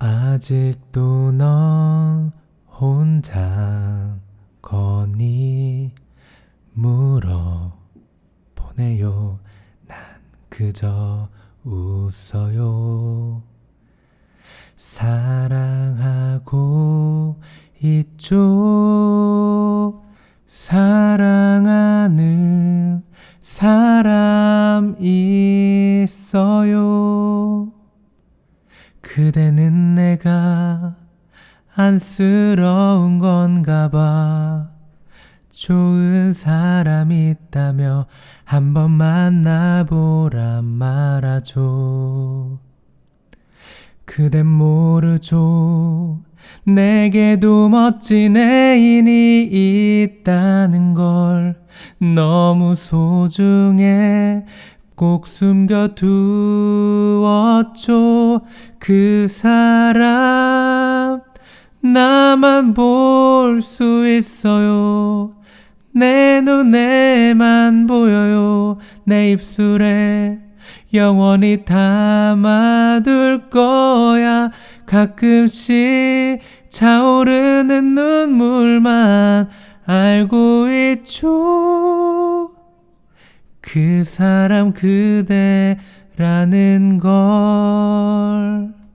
아직도 넌 혼자 거니? 물어 보내요. 난 그저 웃어요. 사랑하고 있죠. 사랑하는 사람 있어요 그대는 내가 안쓰러운 건가 봐. 좋은 사람 있다며 한번 만나보란 말아줘. 그댄 모르죠. 내게도 멋진 애인이 있다는 걸 너무 소중해 꼭 숨겨두었죠. 그 사람 나만 볼 수 있어요. 내 눈에만 보여요. 내 입술에 영원히 담아둘 거야. 가끔씩 차오르는 눈물만 알고 있죠 그 사람 그대라는 걸